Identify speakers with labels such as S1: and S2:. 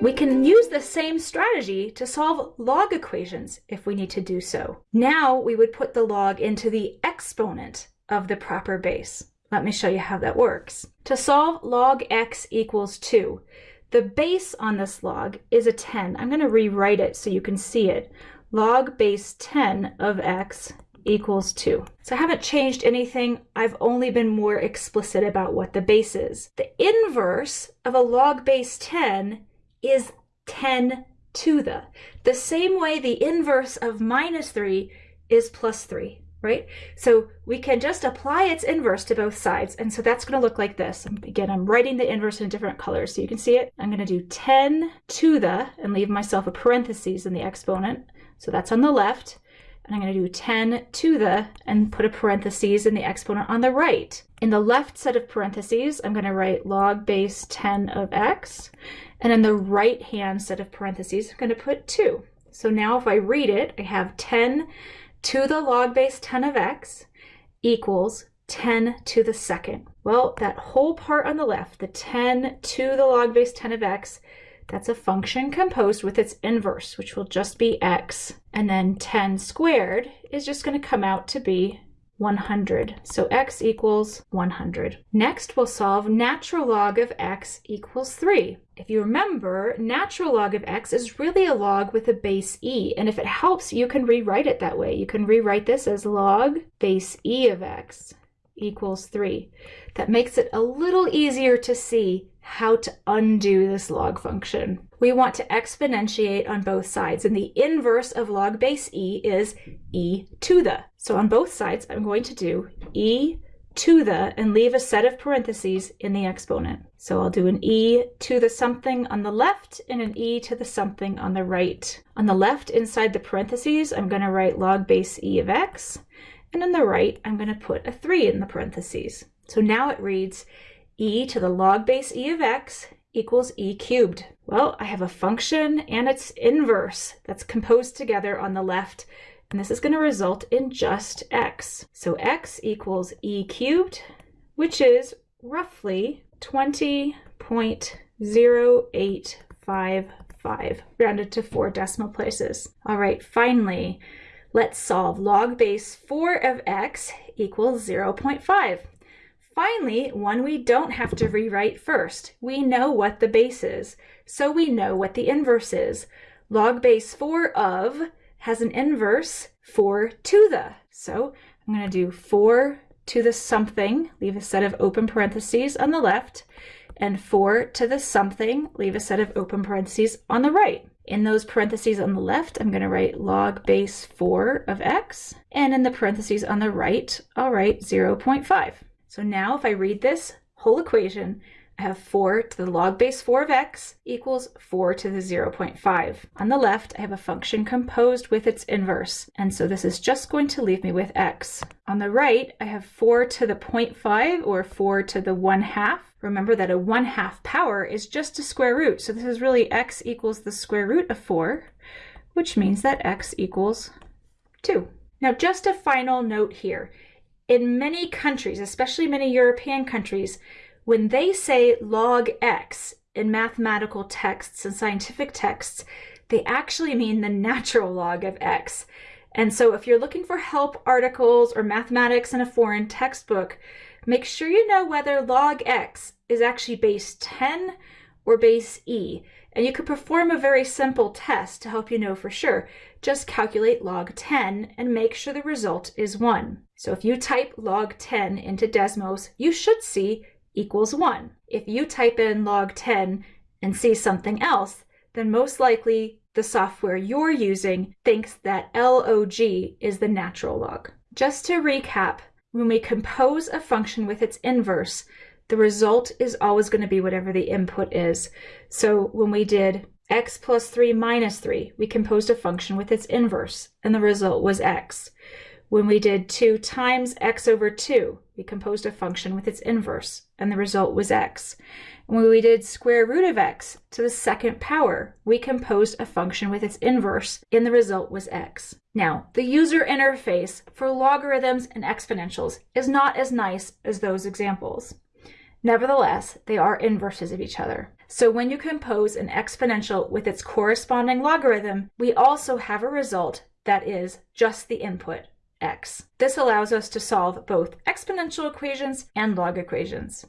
S1: We can use the same strategy to solve log equations if we need to do so. Now we would put the log into the exponent of the proper base. Let me show you how that works. To solve log x equals 2, the base on this log is a 10. I'm going to rewrite it so you can see it. Log base 10 of x equals 2. So I haven't changed anything. I've only been more explicit about what the base is. The inverse of a log base 10 is 10 to the. The same way the inverse of minus 3 is plus 3, right? So we can just apply its inverse to both sides. And so that's going to look like this. Again, I'm writing the inverse in different colors so you can see it. I'm going to do 10 to the and leave myself a parenthesis in the exponent. So that's on the left and I'm going to do 10 to the and put a parentheses in the exponent on the right. In the left set of parentheses, I'm going to write log base 10 of x, and in the right hand set of parentheses, I'm going to put 2. So now if I read it, I have 10 to the log base 10 of x equals 10 to the second. Well, that whole part on the left, the 10 to the log base 10 of x, that's a function composed with its inverse, which will just be x. And then 10 squared is just going to come out to be 100. So x equals 100. Next, we'll solve natural log of x equals 3. If you remember, natural log of x is really a log with a base e. And if it helps, you can rewrite it that way. You can rewrite this as log base e of x equals 3. That makes it a little easier to see how to undo this log function. We want to exponentiate on both sides, and the inverse of log base e is e to the. So on both sides, I'm going to do e to the and leave a set of parentheses in the exponent. So I'll do an e to the something on the left and an e to the something on the right. On the left, inside the parentheses, I'm going to write log base e of x, and on the right, I'm going to put a 3 in the parentheses. So now it reads e to the log base e of x equals e cubed. Well, I have a function and its inverse that's composed together on the left, and this is going to result in just x. So x equals e cubed, which is roughly 20.0855, rounded to four decimal places. All right, finally, let's solve log base 4 of x equals 0.5. Finally, one we don't have to rewrite first. We know what the base is, so we know what the inverse is. Log base 4 of has an inverse 4 to the. So I'm going to do 4 to the something, leave a set of open parentheses on the left, and 4 to the something, leave a set of open parentheses on the right. In those parentheses on the left, I'm going to write log base 4 of x, and in the parentheses on the right, I'll write 0.5. So now if I read this whole equation, I have 4 to the log base 4 of x equals 4 to the 0.5. On the left, I have a function composed with its inverse, and so this is just going to leave me with x. On the right, I have 4 to the 0.5, or 4 to the 1 half. Remember that a 1 half power is just a square root, so this is really x equals the square root of 4, which means that x equals 2. Now just a final note here in many countries, especially many European countries, when they say log x in mathematical texts and scientific texts, they actually mean the natural log of x. And so if you're looking for help articles or mathematics in a foreign textbook, make sure you know whether log x is actually base 10 or base e. And you could perform a very simple test to help you know for sure. Just calculate log 10 and make sure the result is 1. So if you type log 10 into Desmos, you should see equals 1. If you type in log 10 and see something else, then most likely the software you're using thinks that log is the natural log. Just to recap, when we compose a function with its inverse, the result is always going to be whatever the input is. So when we did x plus 3 minus 3, we composed a function with its inverse, and the result was x. When we did 2 times x over 2, we composed a function with its inverse, and the result was x. When we did square root of x to the second power, we composed a function with its inverse, and the result was x. Now, the user interface for logarithms and exponentials is not as nice as those examples. Nevertheless, they are inverses of each other. So when you compose an exponential with its corresponding logarithm, we also have a result that is just the input, x. This allows us to solve both exponential equations and log equations.